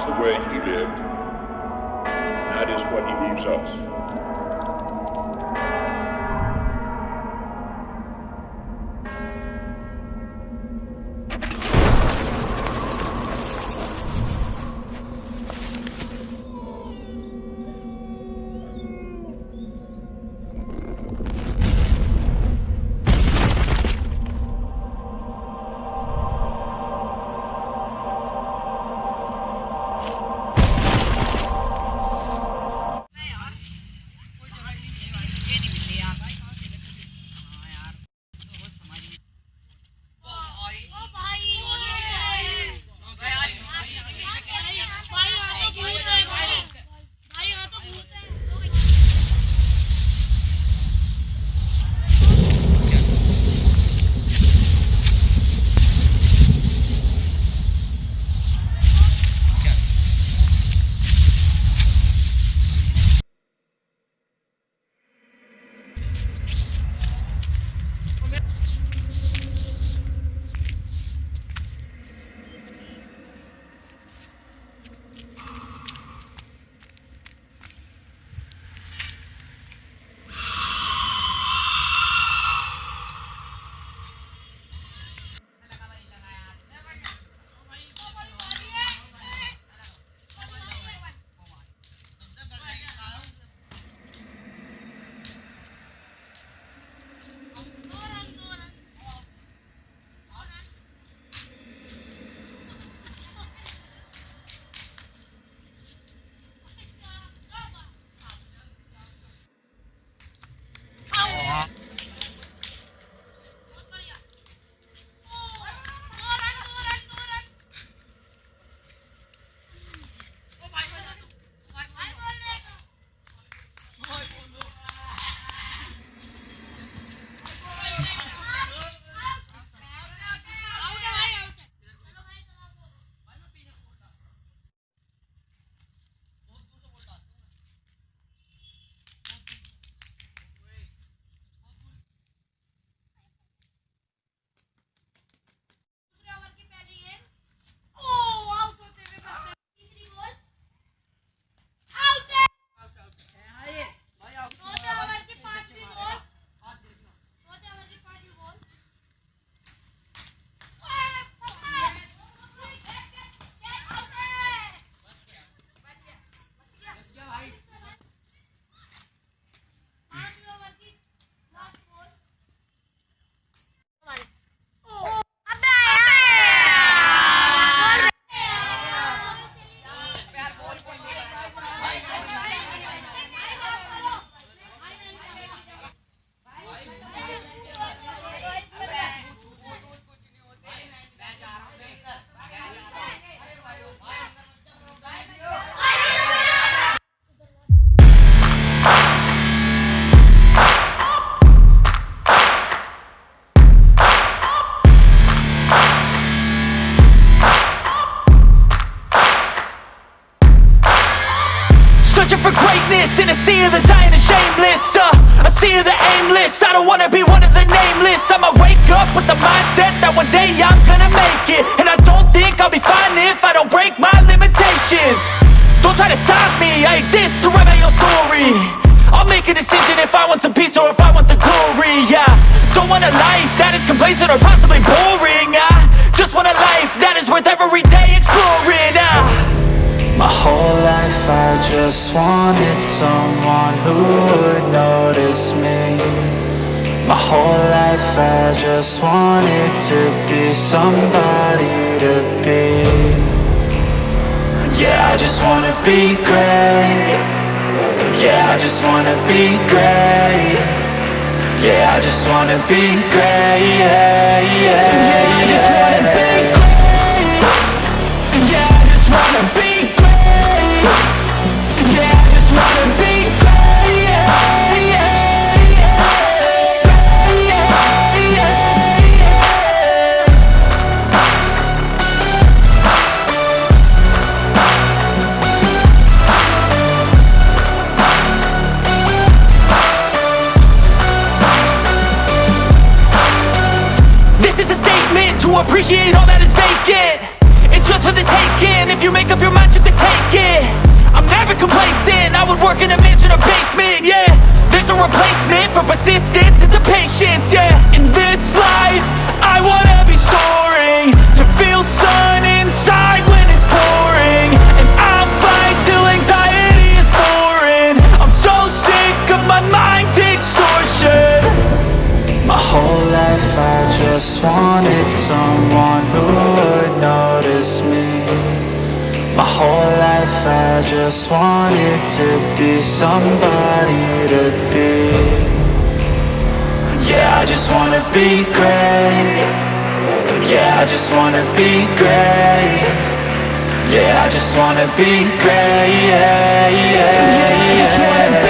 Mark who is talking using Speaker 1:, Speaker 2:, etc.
Speaker 1: is
Speaker 2: the way he lived, that is what he leaves us. Of the dying and shameless uh, sea of the aimless, I don't wanna be one of the nameless. I'ma wake up with the mindset that one day I'm gonna make it. And I don't think I'll be fine if I don't break my limitations. Don't try to stop me, I exist to write my own story. I'll make a decision if I want some peace or if I want the glory Yeah, don't want a life that is complacent or possibly boring I just want a life that is worth every
Speaker 3: just wanted someone who would notice me. My whole life I just wanted to be somebody to be. Yeah, I just wanna be great. Yeah, I just wanna be great. Yeah, I just wanna be great. Yeah, yeah, yeah I just wanna be great. Yeah, I just wanna be
Speaker 2: appreciate all that is vacant. It's just for the taking. If you make up your mind, you can take it. I'm never complacent. I
Speaker 3: just wanted to be somebody to be. Yeah, I just wanna be great. Yeah, I just wanna be great. Yeah, I just wanna be great. Yeah, yeah, yeah, yeah.